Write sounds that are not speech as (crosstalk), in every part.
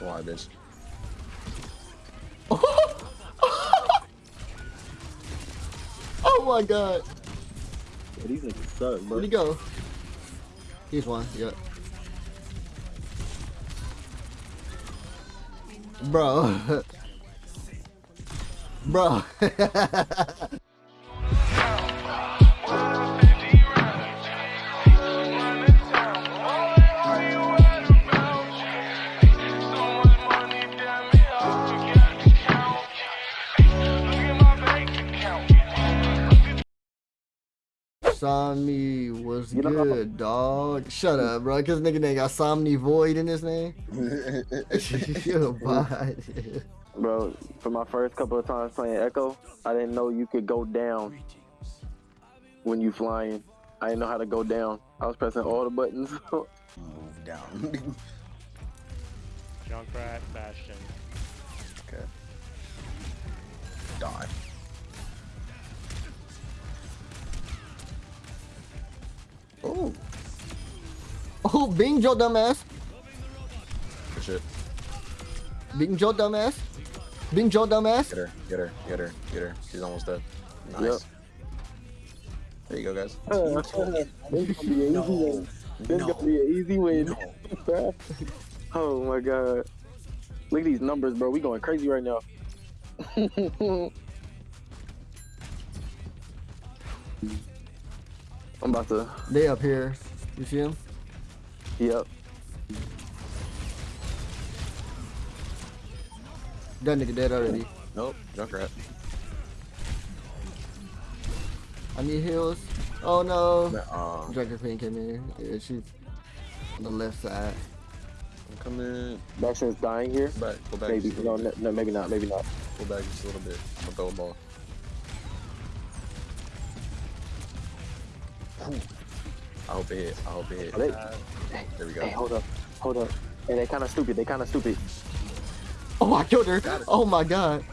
Why, bitch? (laughs) oh my god. Yeah, these niggas suck, bro. Where'd he go? He's one, yep. Bro. (laughs) Bro. (laughs) Somni was You know- good, dog. Shut up, bro. Cause nigga name got Somni Void in his name. (laughs) (laughs) you a. Bro, for my first couple of times playing Echo, I didn't know you could go down when you flying. I didn't know how to go down. I was pressing all the buttons. (laughs) Move down. Junkrat, Bastion. okay. Die. Oh, Oh, Bing Joe dumbass. good shit. Bing Joe dumbass. Bing Joe dumbass. Get her, get her, get her, get her. She's almost dead. Nice. Yep. There you go, guys. Uh, this gonna be an easy win. This gonna be an easy win. (laughs) oh my god. Look at these numbers, bro. We going crazy right now. (laughs) I'm about to. They up here. You see him? Yep. That nigga dead already. Nope, Junkrat. I need heals. Oh no. Um, Junker Queen came in. Yeah, she's on the left side. I'm coming Bastion's dying here. back. Go back Maybe. just a No, no, bit. no, maybe not. Maybe not. Go back just a little bit. I'm gonna throw a ball. I hope it hit. I hope it hit. They- There we go. Hey, go. hold up. Hold up. Hey, they kind of stupid. They kind of stupid. Oh, I killed her. Oh my god.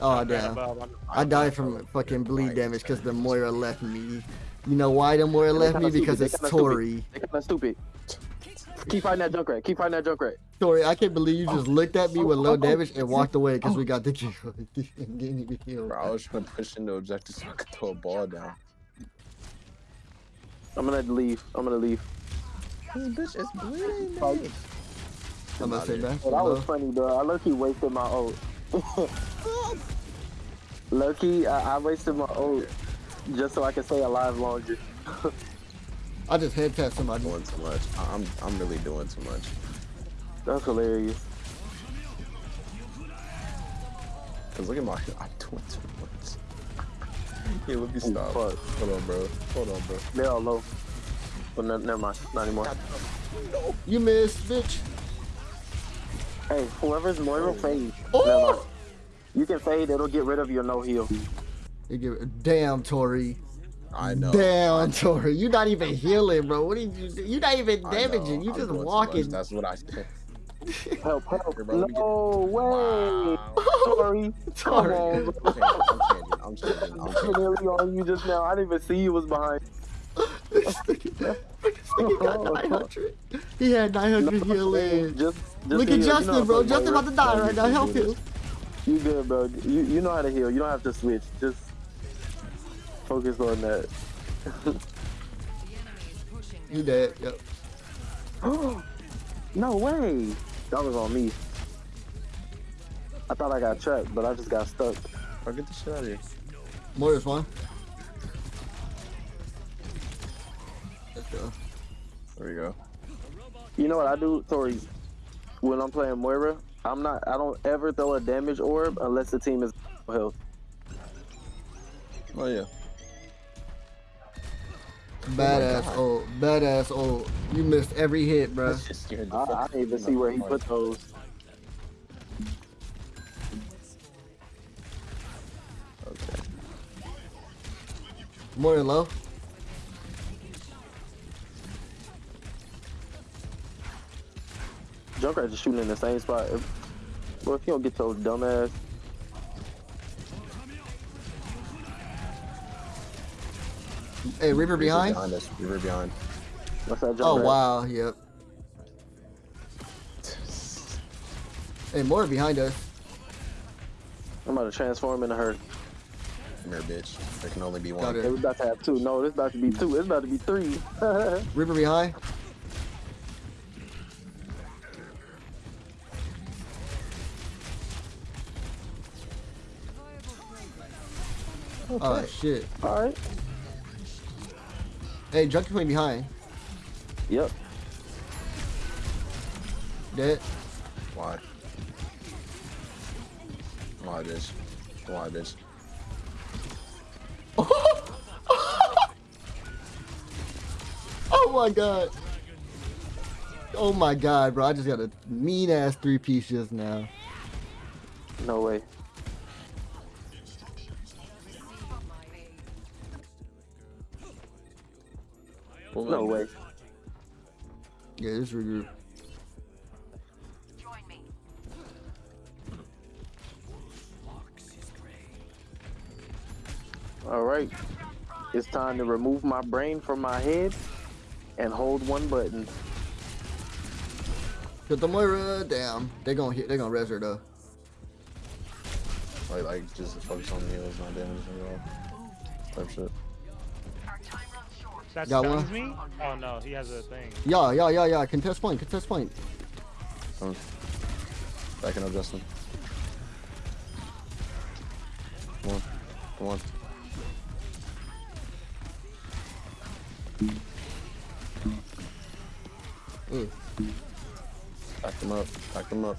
Oh damn. I'm- I died from fucking bleed damage because the Moira left me. You know why the Moira left me? Because it's They kinda stupid. Tori. They kind of stupid. Keep fighting that Junkrat. Keep fighting that Junkrat. Tori, I can't believe you just looked at me with low damage and walked away because we got the kill. Didn't get any. Bro, I was trying to push into objective so I could throw a ball down. I'm gonna leave. I'm gonna leave. This bitch is bleeding. Fight. I'm gonna say back. Oh, that was funny, bro. I low-key wasted my ult. (laughs) Low-key, I, I wasted my ult just so I could stay alive longer. I just head tapped somebody. doing too much. I- I'm I'm really doing too much. That's hilarious. Cause look at my I'm doing too much. (laughs) Hey, let me stop. fuck. Hold on, bro. Hold on, bro. They're all low. But no, never mind. Not anymore. You missed, bitch. Hey, whoever's Moira, fade. Oh! You can fade. It'll get rid of your no heal. You give damn Tori. I know. Damn Tori. You're not even healing, bro. What did you do? You're not even damaging. You I'm just doing too much. walking. That's what I said. Help, help. Here, bro, let me get- no way. Wow. (laughs) Sorry. Come Tori. On, bro. I'm changing. I'm changing. I'm changing. I'm. Literally on you just now. I didn't even see you was behind. this nigga got 900. He had 900 healing. Just, just Look at heal. You know Justin, bro. to Justin about to die right now. Help do him. You good, bro. You you know how to heal. You don't have to switch. Just focus on that. you dead. Yep. (gasps) no way. That was on me. I thought I got trapped, but I just got stuck. Bro, get the shit out of here. Moira's one. Let's go. There we go. You know what I do, Tori? When I'm playing Moira, I'm not. I don't ever throw a damage orb unless the team is health. Oh yeah. Oh Badass oh old. Badass old. You missed every hit, bro. That shit scared the I, I didn't even see where he put those. Moira low. Junkrat just shooting in the same spot. If, well, if you don't get those dumbass. Hey, Reaper behind. Behind us. We were behind. What's that Junkrat? Oh wow. Yep. Hey, more behind us. I'm about to transform into her. Come here, bitch. There can only be one. it. Hey, we about to have two. No, this about to be two. It's about to be three. Reaper behind. Oh shit. All right. Hey, Junker Queen behind. Yep. Dead. Why? Why, this? Why, bitch? Oh my god. Oh my god, bro. I just got a mean ass three piece just now. No way. Pull No way. Yeah, this regroup. All right. It's time to remove my brain from my head and hold one button. Put the Moira uh, down. They gonna hit. They gonna res her though. Like, like, just focus on the heals, not damage at all. Type shit. That Got stuns one? me? Oh no, he has a thing. Yeah, yeah, yeah, yeah. Contest point. Contest point. Come. Backing up, Justin. Come on. Come on. Mm. Ooh. Back them up. Back them up.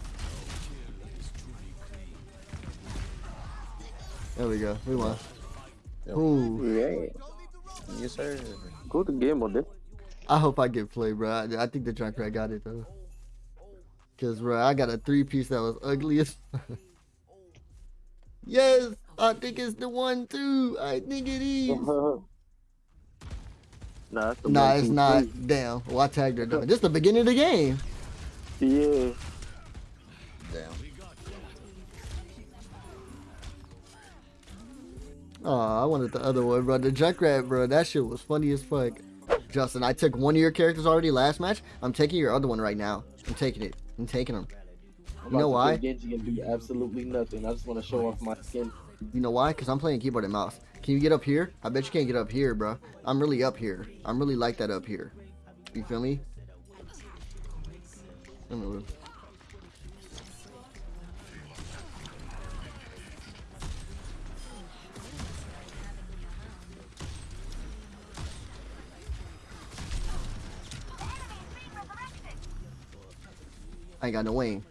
There we go. We won. Yep. Ooh. Yeah. Yes, sir. Good game on this. I hope I get played, bro. I, I think the Junkrat got it though. Cause bro, I got a three piece that was ugly as. (laughs) yes, I think it's the one too. I think it is. (laughs) nah, it's Nah, one, it's two, not. three. Damn. Well, I tagged her though. This the beginning of the game. Yeah. Damn. Oh, I wanted the other one, bro. The Junkrat, bro. That shit was funny as fuck. Justin, I took one of your characters already last match. I'm taking your other one right now. I'm taking it. I'm taking him. You know why? Genji and do absolutely nothing. I just want to show off my skin. You know why? Because I'm playing keyboard and mouse. Can you get up here? I bet you can't get up here, bro. I'm really up here. I'm really like that up here. You feel me? Look. I ain't got no wing.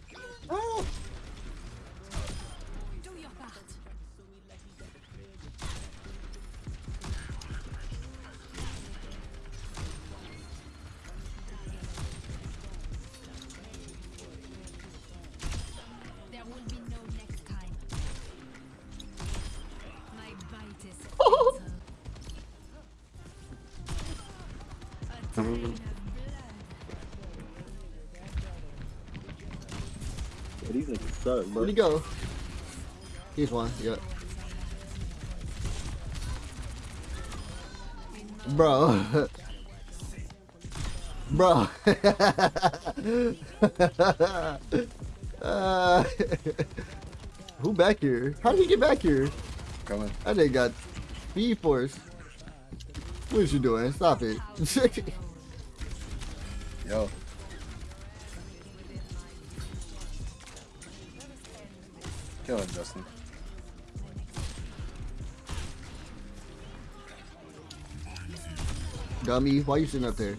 Suck, bro. Where'd he go? He's one. Yep. Bro. (laughs) Bro. uh, (laughs) who back here? How did he get back here? Coming. That nigga got speed force. What is you doing? Stop it. (laughs) Yo. Kill him, Justin. Dummy, why you sitting up there?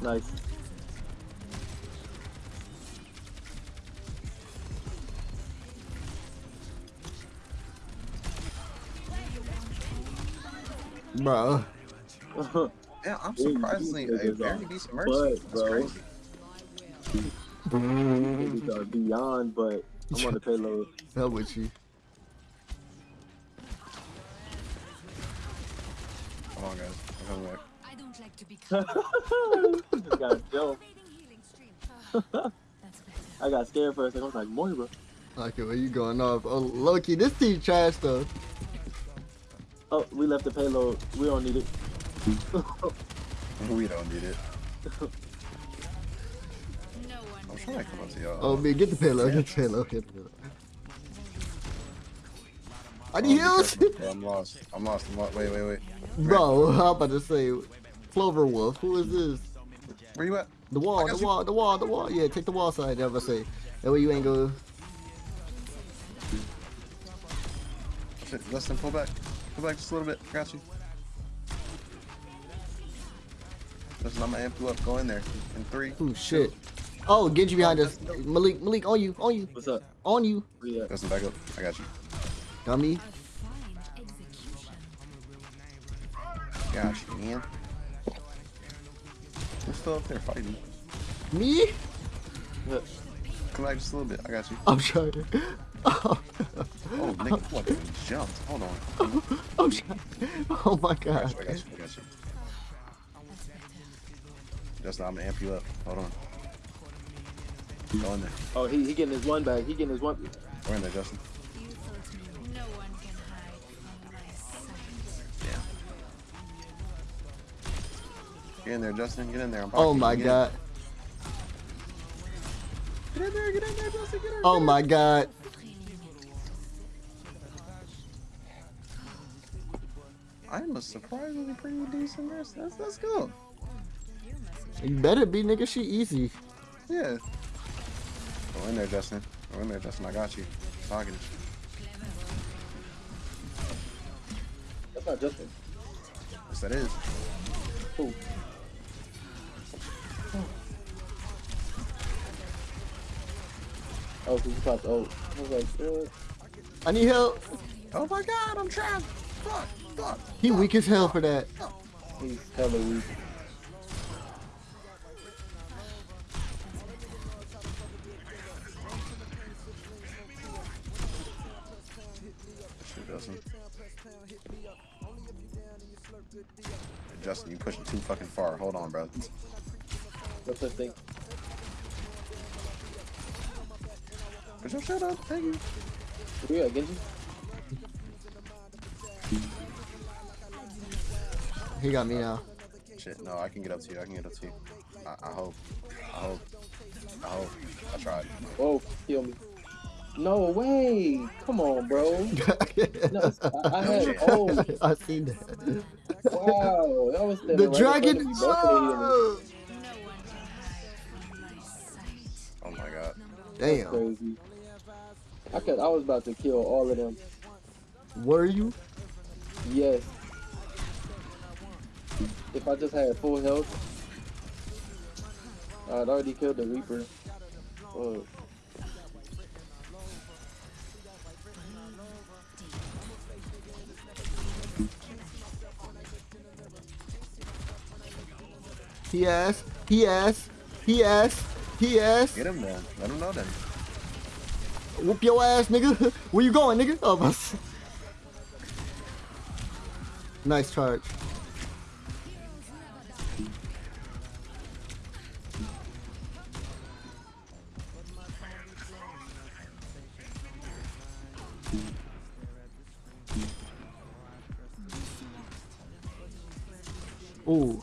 Nice. Bro. (laughs) Yeah, I'm surprisingly a very are decent butt, mercy. That's bro. crazy. These are beyond, but I'm on the payload. Hell with you. Come on, guys. I'm coming back. I don't like to be (laughs) caught. Just got Joe. Fading healing stream. (laughs) Ah, that's better. I got scared for a second. I was like, Moira. Okay, where you going off? Oh, Loki, this team trash though. Oh, we left the payload. We don't need it. (laughs) We don't need it. No one I'm can trying to come up to y'all. Oh, man, get the payload. Get the payload. Get the payload. I need heals. bro. I'm lost. I'm lost. I'm lost. Wait, wait, wait. Bro, I'm about to say, Clover Wolf. Who is this? Where you at? The wall, the you. wall, the wall, the wall. Yeah, take the wall side. I'm about to say. That way you ain't go. Shit, Justin, pull back. Pull back just a little bit. I got you. Justin, I'm gonna amp you up. Go in there. In three. Oh shit. Oh, Genji oh, behind us. Malik, Malik, on you, on you, What's up? on you. Where you at? Justin. I got you. Dummy. a fine execution. Got you, man. I'm still up there fighting. Me? Look. Come back just a little bit. I got you. I'm trying. Oh, (laughs) Oh, nigga, fucking jumped. Hold on. (laughs) I'm trying. Oh my I got god. you. I got you. I got you. Justin, I'm gonna amp you up. Hold on. Go in there. Oh, he, he getting his one back. He getting his one. We're in there, Justin. No one can hide from my sight. Yeah. Get in there, Justin. Get in there. I'm Oh my you. Get in. god. Get in there. Get in there, Justin. Get in there. Oh my god. I'm a surprisingly pretty decent nurse. That's that's good. You better be, nigga. She easy. Yeah. Go in there, Justin. Go in there, Justin. I got you. Talking. That's not Justin. Yes, that is. Who? Oh, because you popped ult. Oh, I was like, what? I need help. Oh my god, I'm trapped. Fuck, fuck. He weak as hell for that. He's hella weak. Justin, you pushing too fucking far. Hold on, bro. What's that thing? Put your shit up. Thank you. Where you at, Genji? He got me now. Shit, no, I can get up to you. I can get up to you. I, I hope. I hope. I hope. I tried. Whoa, kill me. No way! Come on, bro. (laughs) No, I, I had ult. I seen that. Wow, that was (laughs) The dragon. No one can hide from my. Oh my god. damn. Crazy. I could. I was about to kill all of them. Were you? Yes. If I just had full health, I'd already killed the Reaper. Oh, He asked. He asked. He asked. He asked. Get him then. Let him know then. Whoop your ass, nigga. (laughs) Where you going, nigga? Oh, bus. Nice charge. Ooh.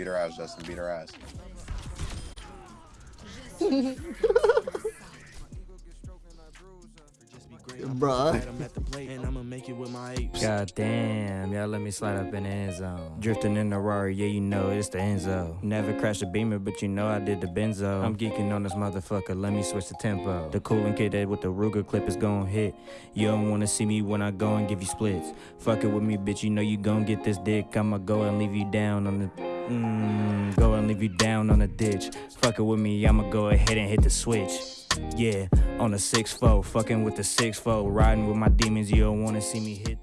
Beat her ass. Beat her ass, Justin. Beat her ass. Bruh. I'm at the plate and I'ma make it with my apes. God damn, y'all let me slide up in the end zone. Drifting in the Rari, yeah, you know it's the Enzo. Never crashed a beamer, but you know I did the benzo. I'm geeking on this motherfucker, let me switch the tempo. The cooling kid that with the Ruger clip is gon' hit. You don't wanna see me when I go and give you splits. Fuck it with me, bitch, you know you gon' get this dick. I'ma go and leave you down on the. Mmm, go and leave you down on the ditch. Fuck it with me, I'ma go ahead and hit the switch. Yeah, on a 6 4, fucking with the 6 4, riding with my demons, you don't wanna see me hit.